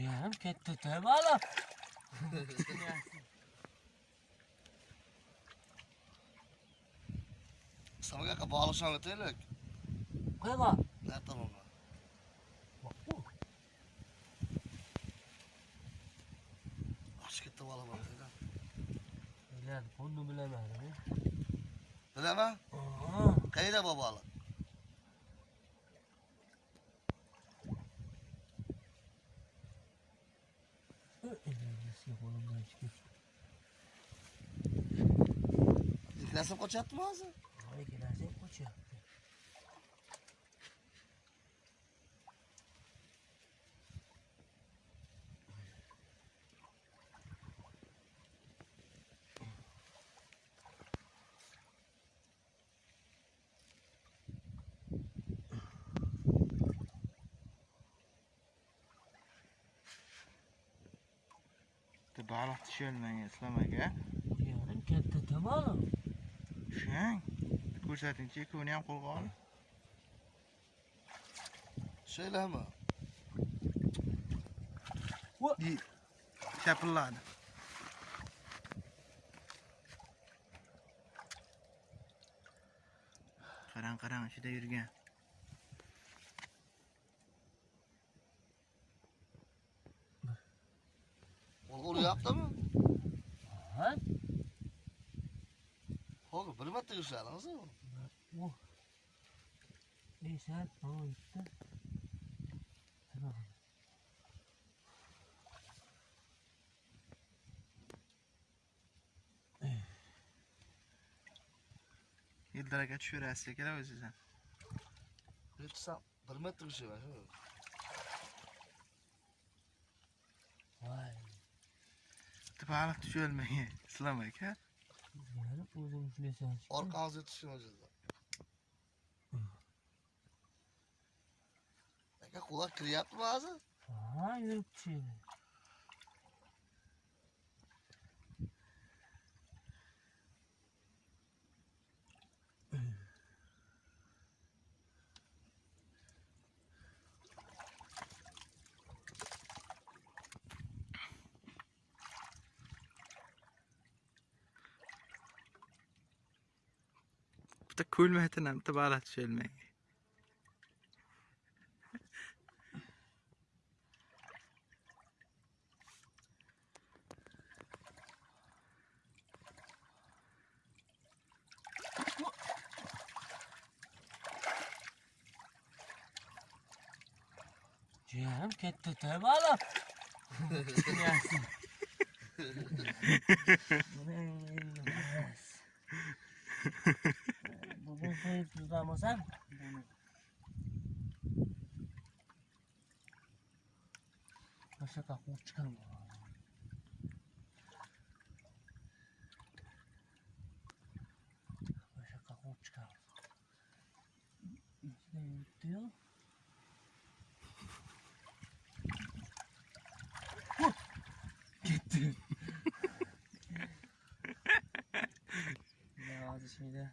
Jiyanim ketdi tabala. Sana ka bağlaşan ötelik. Qayga? Ne tamam mı? Aç gitti bala bak. Biladi, bunu bilamadim. Bileme. Aha. Kayda babalı. Uhum. Inflação continuar atuosa. Né? katta baliq tusholmang islom aka yarim katta tamom tushang ko'rsatingchi ikkovini ham qo'lga ol. Tushaylami shapilladi. Qarang qarang ichida yurgan. Onu yaptı mı? Ha? Oğlum bir metre yükseldiniz mi? Oh. Neyse, tamam gitti. Tamam. yildiraka tushirasiz kerak o'zizdan Lütfen bir metre yükseldiniz. Vay. bitta baliq tusholmagan islom aka o'zing ushlaysan orqa og'ziga tushgan o'zizda aka qulab kiryapti ba'zi? Ha yürüp tushadi بس تكول مهتنا تبارات شيل معي Ciğerim gitti tabi alam. Yasin. Yes. 보여주자면서 벌써 갖고 우측하는 거야 벌써 갖고 우측하는 거. 이때요? 네, 개뜬. 네, 나와주십니다.